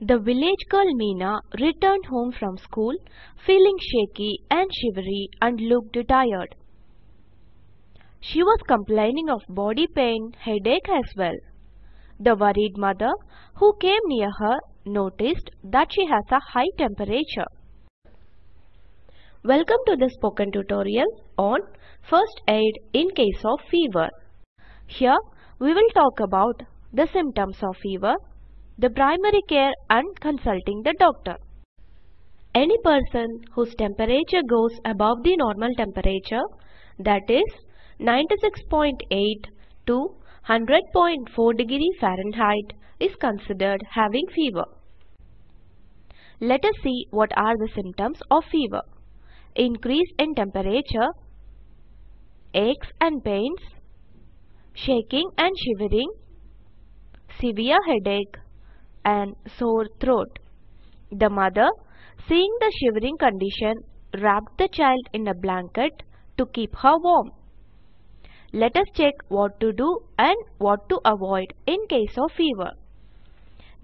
The village girl Meena returned home from school feeling shaky and shivery and looked tired. She was complaining of body pain, headache as well. The worried mother who came near her noticed that she has a high temperature. Welcome to the spoken tutorial on first aid in case of fever. Here we will talk about the symptoms of fever, the primary care and consulting the doctor. Any person whose temperature goes above the normal temperature that is 96.8 to 100.4 degree Fahrenheit is considered having fever. Let us see what are the symptoms of fever. Increase in temperature, aches and pains, shaking and shivering, severe headache and sore throat. The mother, seeing the shivering condition, wrapped the child in a blanket to keep her warm. Let us check what to do and what to avoid in case of fever.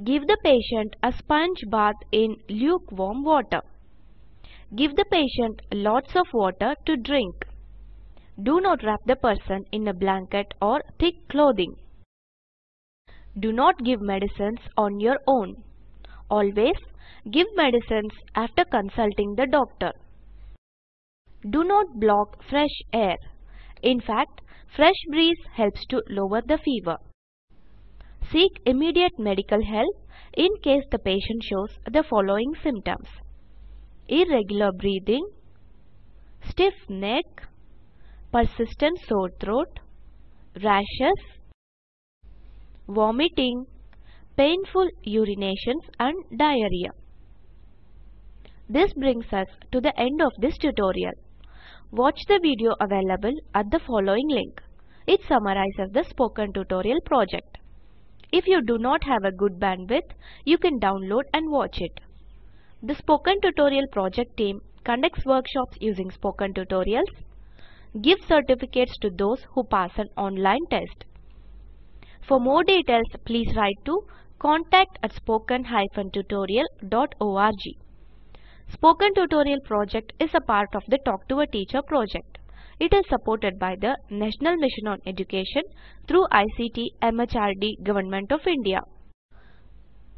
Give the patient a sponge bath in lukewarm water. Give the patient lots of water to drink. Do not wrap the person in a blanket or thick clothing. Do not give medicines on your own. Always give medicines after consulting the doctor. Do not block fresh air. In fact, Fresh breeze helps to lower the fever. Seek immediate medical help in case the patient shows the following symptoms. Irregular breathing, stiff neck, persistent sore throat, rashes, vomiting, painful urinations and diarrhea. This brings us to the end of this tutorial. Watch the video available at the following link. It summarizes the spoken tutorial project. If you do not have a good bandwidth, you can download and watch it. The Spoken Tutorial project team conducts workshops using spoken tutorials, gives certificates to those who pass an online test. For more details, please write to contact at spoken-tutorial.org. Spoken Tutorial project is a part of the Talk to a Teacher project. It is supported by the National Mission on Education through ICT MHRD Government of India.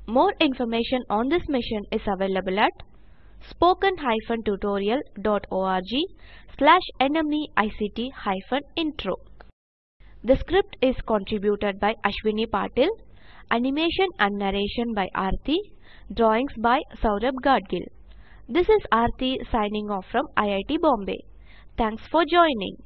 More information on this mission is available at spoken-tutorial.org slash nmeict-intro. The script is contributed by Ashwini Patil, animation and narration by Aarti, drawings by Saurabh Gadgil. This is Aarti signing off from IIT Bombay. Thanks for joining.